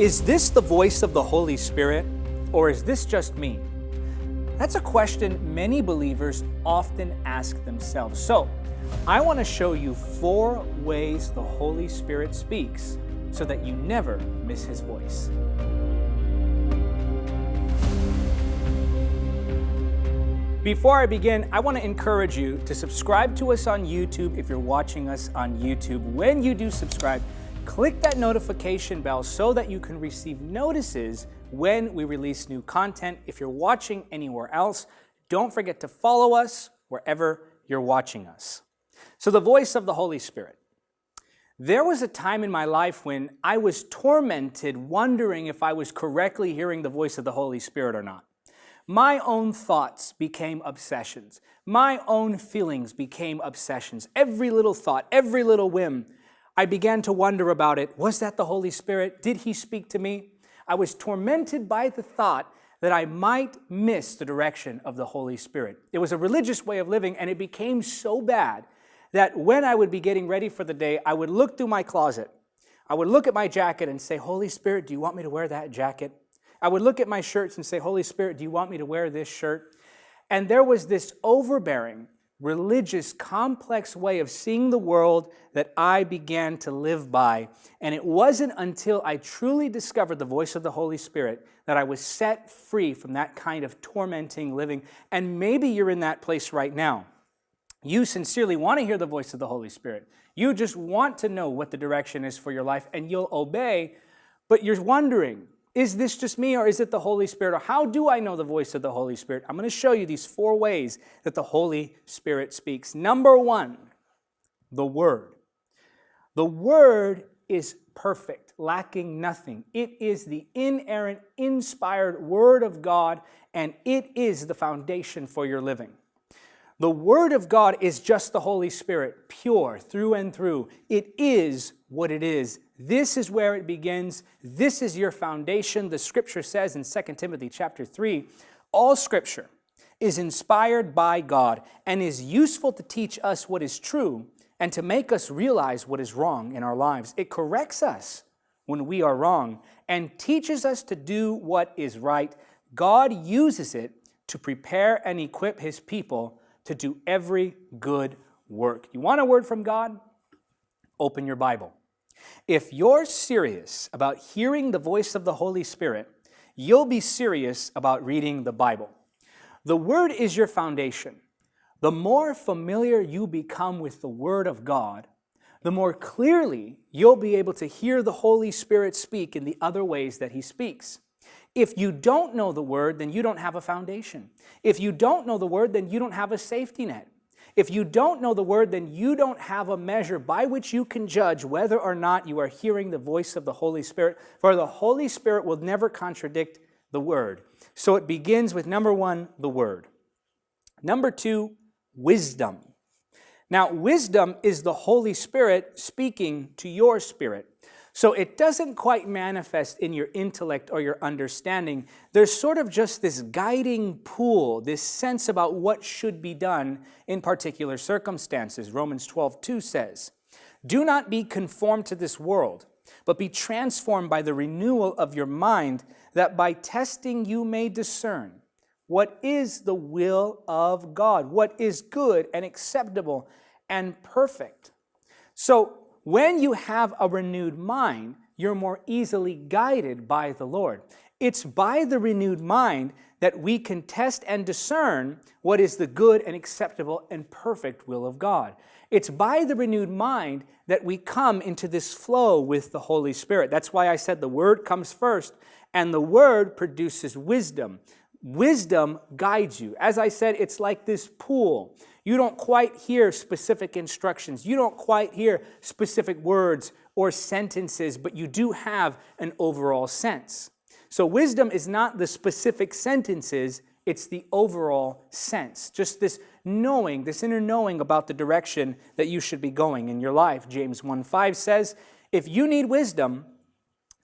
Is this the voice of the Holy Spirit, or is this just me? That's a question many believers often ask themselves. So, I want to show you four ways the Holy Spirit speaks so that you never miss His voice. Before I begin, I want to encourage you to subscribe to us on YouTube if you're watching us on YouTube. When you do subscribe, Click that notification bell so that you can receive notices when we release new content. If you're watching anywhere else, don't forget to follow us wherever you're watching us. So the voice of the Holy Spirit. There was a time in my life when I was tormented wondering if I was correctly hearing the voice of the Holy Spirit or not. My own thoughts became obsessions. My own feelings became obsessions. Every little thought, every little whim I began to wonder about it. Was that the Holy Spirit? Did he speak to me? I was tormented by the thought that I might miss the direction of the Holy Spirit. It was a religious way of living, and it became so bad that when I would be getting ready for the day, I would look through my closet. I would look at my jacket and say, Holy Spirit, do you want me to wear that jacket? I would look at my shirts and say, Holy Spirit, do you want me to wear this shirt? And there was this overbearing religious, complex way of seeing the world that I began to live by. And it wasn't until I truly discovered the voice of the Holy Spirit that I was set free from that kind of tormenting living. And maybe you're in that place right now. You sincerely want to hear the voice of the Holy Spirit. You just want to know what the direction is for your life and you'll obey, but you're wondering, is this just me or is it the Holy Spirit? Or how do I know the voice of the Holy Spirit? I'm going to show you these four ways that the Holy Spirit speaks. Number one, the Word. The Word is perfect, lacking nothing. It is the inerrant, inspired Word of God, and it is the foundation for your living. The Word of God is just the Holy Spirit, pure through and through. It is what it is. This is where it begins. This is your foundation. The Scripture says in 2 Timothy chapter 3, all Scripture is inspired by God and is useful to teach us what is true and to make us realize what is wrong in our lives. It corrects us when we are wrong and teaches us to do what is right. God uses it to prepare and equip His people to do every good work. You want a word from God? Open your Bible. If you're serious about hearing the voice of the Holy Spirit, you'll be serious about reading the Bible. The Word is your foundation. The more familiar you become with the Word of God, the more clearly you'll be able to hear the Holy Spirit speak in the other ways that He speaks. If you don't know the word, then you don't have a foundation. If you don't know the word, then you don't have a safety net. If you don't know the word, then you don't have a measure by which you can judge whether or not you are hearing the voice of the Holy Spirit, for the Holy Spirit will never contradict the word. So it begins with number one, the word. Number two, wisdom. Now, wisdom is the Holy Spirit speaking to your spirit. So it doesn't quite manifest in your intellect or your understanding. There's sort of just this guiding pool, this sense about what should be done in particular circumstances. Romans 12, 2 says, Do not be conformed to this world, but be transformed by the renewal of your mind, that by testing you may discern what is the will of God, what is good and acceptable and perfect. So when you have a renewed mind, you're more easily guided by the Lord. It's by the renewed mind that we can test and discern what is the good and acceptable and perfect will of God. It's by the renewed mind that we come into this flow with the Holy Spirit. That's why I said the Word comes first, and the Word produces wisdom. Wisdom guides you. As I said, it's like this pool. You don't quite hear specific instructions. You don't quite hear specific words or sentences, but you do have an overall sense. So wisdom is not the specific sentences, it's the overall sense. Just this knowing, this inner knowing about the direction that you should be going in your life. James 1.5 says, if you need wisdom,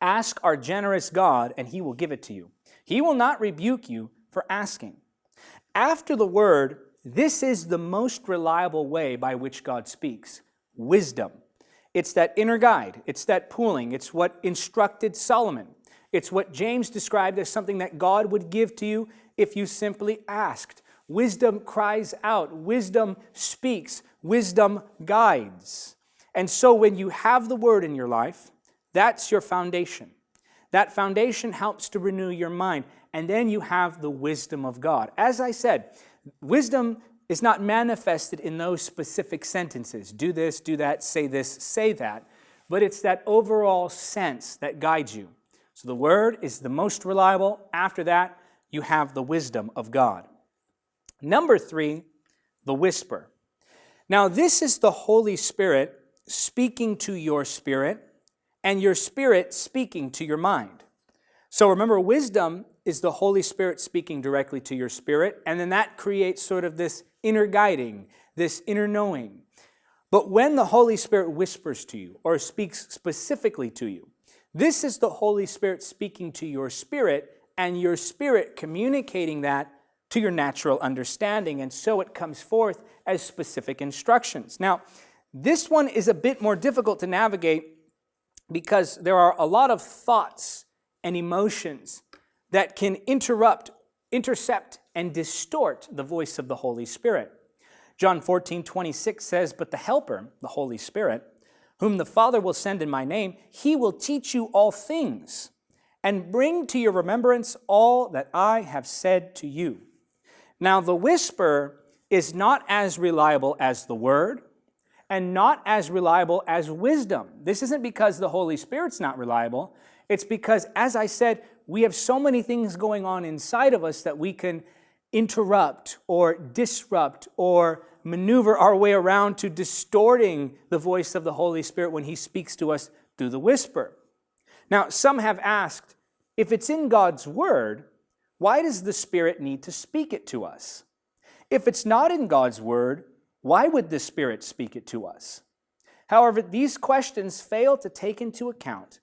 ask our generous God and he will give it to you. He will not rebuke you for asking. After the word, this is the most reliable way by which God speaks, wisdom. It's that inner guide, it's that pooling, it's what instructed Solomon. It's what James described as something that God would give to you if you simply asked. Wisdom cries out, wisdom speaks, wisdom guides. And so when you have the word in your life, that's your foundation. That foundation helps to renew your mind. And then you have the wisdom of God. As I said, wisdom is not manifested in those specific sentences. Do this, do that, say this, say that. But it's that overall sense that guides you. So the word is the most reliable. After that, you have the wisdom of God. Number three, the whisper. Now, this is the Holy Spirit speaking to your spirit and your spirit speaking to your mind. So remember, wisdom is the Holy Spirit speaking directly to your spirit, and then that creates sort of this inner guiding, this inner knowing. But when the Holy Spirit whispers to you or speaks specifically to you, this is the Holy Spirit speaking to your spirit and your spirit communicating that to your natural understanding. And so it comes forth as specific instructions. Now, this one is a bit more difficult to navigate because there are a lot of thoughts and emotions that can interrupt, intercept, and distort the voice of the Holy Spirit. John 14, 26 says, But the Helper, the Holy Spirit, whom the Father will send in my name, he will teach you all things and bring to your remembrance all that I have said to you. Now, the whisper is not as reliable as the word and not as reliable as wisdom. This isn't because the Holy Spirit's not reliable. It's because, as I said, we have so many things going on inside of us that we can interrupt or disrupt or maneuver our way around to distorting the voice of the Holy Spirit when he speaks to us through the whisper. Now, some have asked, if it's in God's word, why does the Spirit need to speak it to us? If it's not in God's word, why would the Spirit speak it to us? However, these questions fail to take into account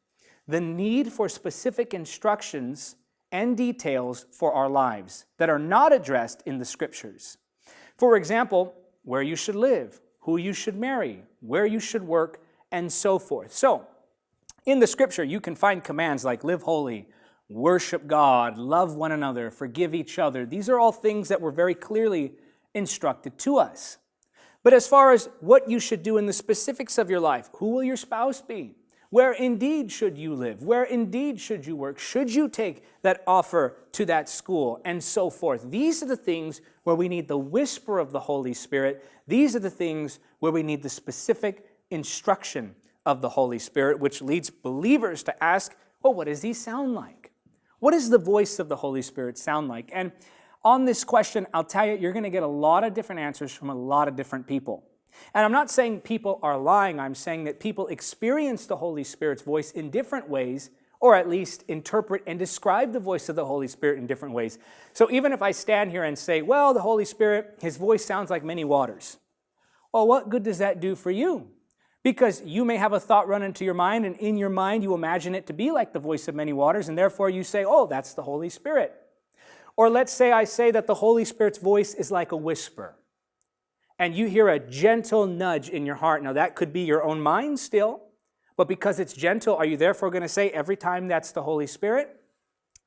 the need for specific instructions and details for our lives that are not addressed in the Scriptures. For example, where you should live, who you should marry, where you should work, and so forth. So, in the Scripture, you can find commands like live holy, worship God, love one another, forgive each other. These are all things that were very clearly instructed to us. But as far as what you should do in the specifics of your life, who will your spouse be? Where indeed should you live? Where indeed should you work? Should you take that offer to that school? And so forth. These are the things where we need the whisper of the Holy Spirit. These are the things where we need the specific instruction of the Holy Spirit, which leads believers to ask, well, what does he sound like? What does the voice of the Holy Spirit sound like? And on this question, I'll tell you, you're going to get a lot of different answers from a lot of different people. And I'm not saying people are lying. I'm saying that people experience the Holy Spirit's voice in different ways, or at least interpret and describe the voice of the Holy Spirit in different ways. So even if I stand here and say, well, the Holy Spirit, his voice sounds like many waters. Well, what good does that do for you? Because you may have a thought run into your mind, and in your mind you imagine it to be like the voice of many waters, and therefore you say, oh, that's the Holy Spirit. Or let's say I say that the Holy Spirit's voice is like a whisper, and you hear a gentle nudge in your heart. Now, that could be your own mind still, but because it's gentle, are you therefore going to say every time that's the Holy Spirit?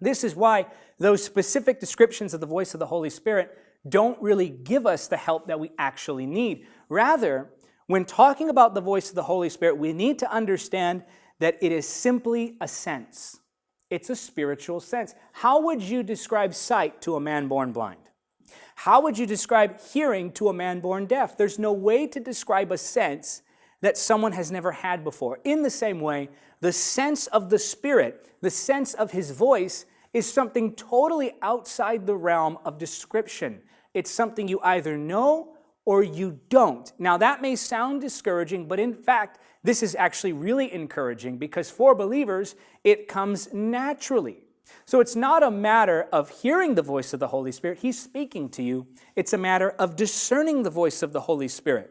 This is why those specific descriptions of the voice of the Holy Spirit don't really give us the help that we actually need. Rather, when talking about the voice of the Holy Spirit, we need to understand that it is simply a sense. It's a spiritual sense. How would you describe sight to a man born blind? How would you describe hearing to a man born deaf? There's no way to describe a sense that someone has never had before. In the same way, the sense of the Spirit, the sense of His voice, is something totally outside the realm of description. It's something you either know or you don't. Now that may sound discouraging, but in fact, this is actually really encouraging because for believers, it comes naturally. So it's not a matter of hearing the voice of the Holy Spirit, He's speaking to you. It's a matter of discerning the voice of the Holy Spirit.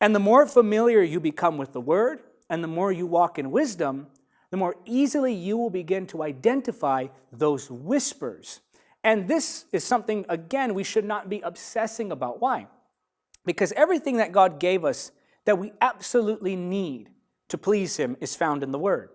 And the more familiar you become with the Word, and the more you walk in wisdom, the more easily you will begin to identify those whispers. And this is something, again, we should not be obsessing about. Why? Because everything that God gave us that we absolutely need to please Him is found in the Word.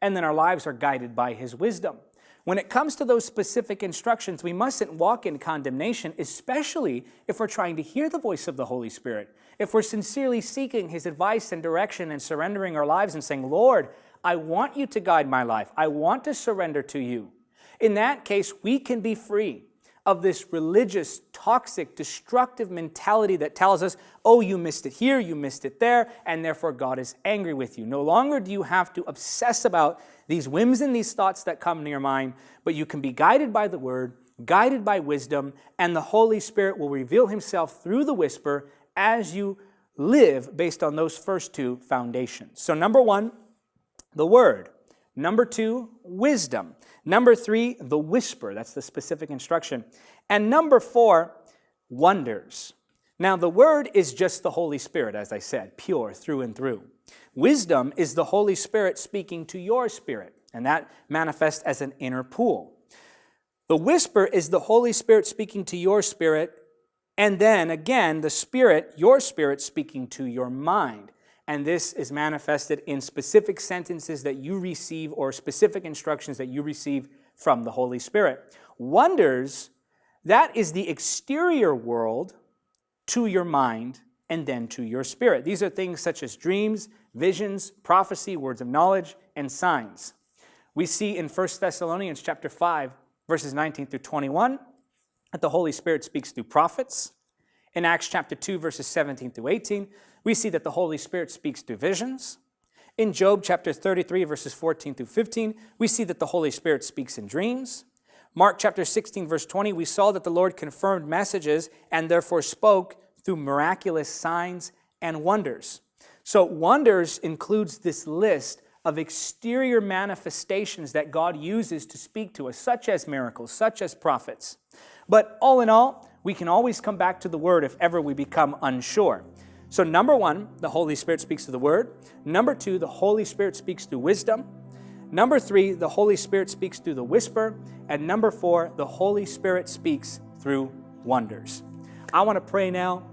and then our lives are guided by His wisdom. When it comes to those specific instructions, we mustn't walk in condemnation, especially if we're trying to hear the voice of the Holy Spirit. If we're sincerely seeking His advice and direction and surrendering our lives and saying, Lord, I want you to guide my life. I want to surrender to you. In that case, we can be free of this religious, toxic, destructive mentality that tells us, oh, you missed it here, you missed it there, and therefore God is angry with you. No longer do you have to obsess about these whims and these thoughts that come to your mind, but you can be guided by the Word, guided by wisdom, and the Holy Spirit will reveal Himself through the whisper as you live based on those first two foundations. So, number one, the Word. Number two, wisdom. Number three, the whisper. That's the specific instruction. And number four, wonders. Now, the Word is just the Holy Spirit, as I said, pure through and through. Wisdom is the Holy Spirit speaking to your spirit, and that manifests as an inner pool. The whisper is the Holy Spirit speaking to your spirit, and then again, the Spirit, your spirit, speaking to your mind. And this is manifested in specific sentences that you receive or specific instructions that you receive from the Holy Spirit. Wonders, that is the exterior world to your mind and then to your spirit. These are things such as dreams, visions, prophecy, words of knowledge, and signs. We see in 1 Thessalonians chapter 5, verses 19 through 21, that the Holy Spirit speaks through prophets. In Acts chapter 2, verses 17 through 18, we see that the Holy Spirit speaks through visions. In Job chapter 33, verses 14 through 15, we see that the Holy Spirit speaks in dreams. Mark chapter 16, verse 20, we saw that the Lord confirmed messages and therefore spoke through miraculous signs and wonders. So wonders includes this list of exterior manifestations that God uses to speak to us, such as miracles, such as prophets. But all in all, we can always come back to the Word if ever we become unsure. So number one, the Holy Spirit speaks through the Word. Number two, the Holy Spirit speaks through wisdom. Number three, the Holy Spirit speaks through the whisper. And number four, the Holy Spirit speaks through wonders. I want to pray now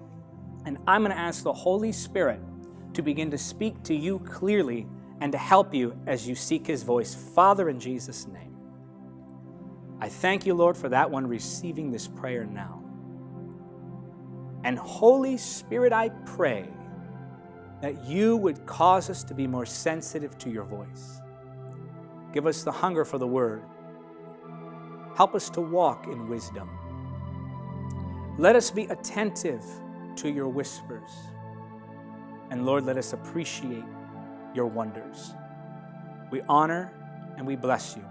and I'm going to ask the Holy Spirit to begin to speak to you clearly and to help you as you seek His voice. Father, in Jesus' name, I thank you, Lord, for that one receiving this prayer now. And Holy Spirit, I pray that you would cause us to be more sensitive to your voice. Give us the hunger for the word. Help us to walk in wisdom. Let us be attentive to your whispers. And Lord, let us appreciate your wonders. We honor and we bless you.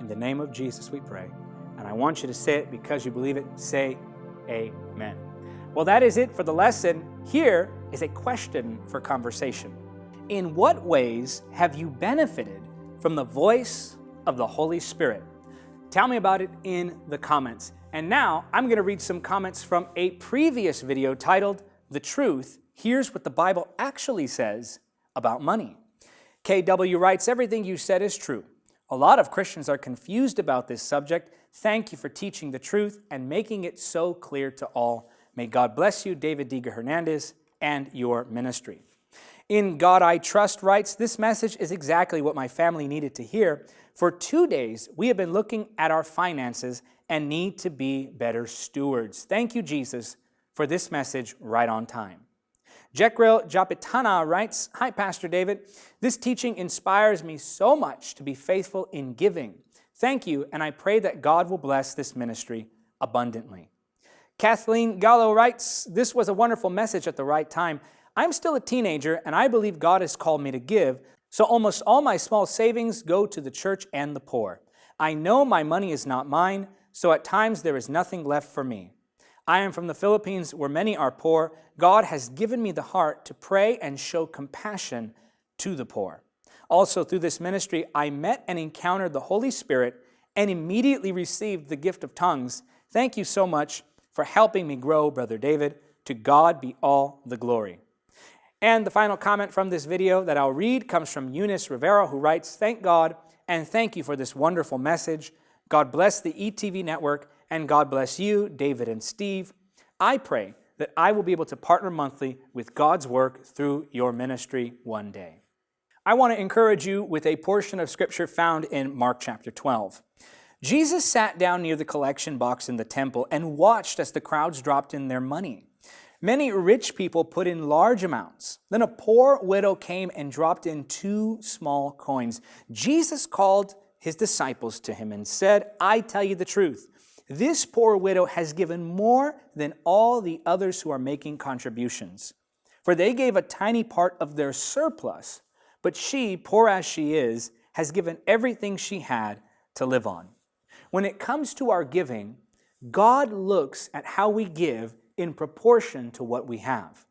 In the name of Jesus, we pray. And I want you to say it because you believe it. Say amen. Well, that is it for the lesson. Here is a question for conversation. In what ways have you benefited from the voice of the Holy Spirit? Tell me about it in the comments. And now I'm going to read some comments from a previous video titled, The Truth, Here's What the Bible Actually Says About Money. KW writes, everything you said is true. A lot of Christians are confused about this subject. Thank you for teaching the truth and making it so clear to all. May God bless you, David Diga Hernandez, and your ministry. In God I Trust writes, this message is exactly what my family needed to hear. For two days, we have been looking at our finances and need to be better stewards. Thank you, Jesus, for this message right on time. Jekrel Japitana writes, Hi, Pastor David. This teaching inspires me so much to be faithful in giving. Thank you, and I pray that God will bless this ministry abundantly. Kathleen Gallo writes, This was a wonderful message at the right time. I'm still a teenager, and I believe God has called me to give, so almost all my small savings go to the church and the poor. I know my money is not mine, so at times there is nothing left for me. I am from the Philippines where many are poor. God has given me the heart to pray and show compassion to the poor. Also, through this ministry, I met and encountered the Holy Spirit and immediately received the gift of tongues. Thank you so much for helping me grow, Brother David. To God be all the glory. And the final comment from this video that I'll read comes from Eunice Rivera, who writes, Thank God and thank you for this wonderful message. God bless the ETV network, and God bless you, David and Steve. I pray that I will be able to partner monthly with God's work through your ministry one day. I want to encourage you with a portion of scripture found in Mark chapter 12. Jesus sat down near the collection box in the temple and watched as the crowds dropped in their money. Many rich people put in large amounts. Then a poor widow came and dropped in two small coins. Jesus called his disciples to him and said, I tell you the truth. This poor widow has given more than all the others who are making contributions. For they gave a tiny part of their surplus, but she, poor as she is, has given everything she had to live on. When it comes to our giving, God looks at how we give in proportion to what we have.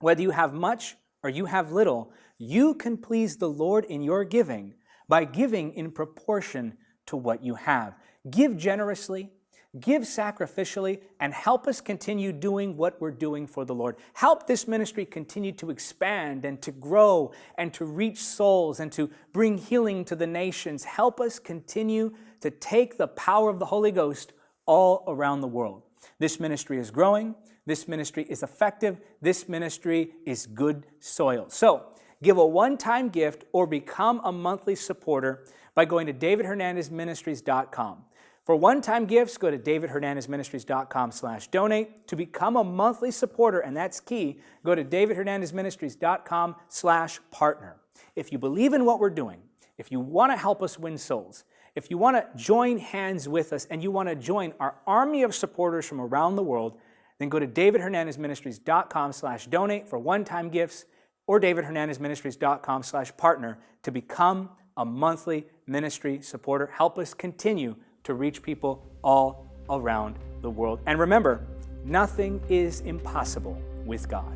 Whether you have much or you have little, you can please the Lord in your giving by giving in proportion to what you have. Give generously, give sacrificially, and help us continue doing what we're doing for the Lord. Help this ministry continue to expand and to grow and to reach souls and to bring healing to the nations. Help us continue to take the power of the Holy Ghost all around the world. This ministry is growing. This ministry is effective. This ministry is good soil. So give a one-time gift or become a monthly supporter by going to davidhernandezministries.com. For one-time gifts, go to davidhernandezministries.com slash donate. To become a monthly supporter, and that's key, go to davidhernandezministries.com slash partner. If you believe in what we're doing, if you want to help us win souls, if you want to join hands with us and you want to join our army of supporters from around the world, then go to davidhernandezministries.com slash donate for one-time gifts or davidhernandezministries.com slash partner to become a monthly ministry supporter. Help us continue to reach people all around the world. And remember, nothing is impossible with God.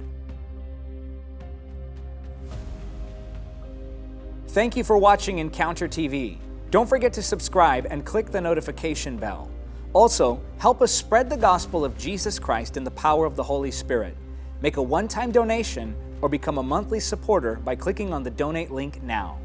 Thank you for watching Encounter TV. Don't forget to subscribe and click the notification bell. Also, help us spread the gospel of Jesus Christ in the power of the Holy Spirit. Make a one-time donation or become a monthly supporter by clicking on the donate link now.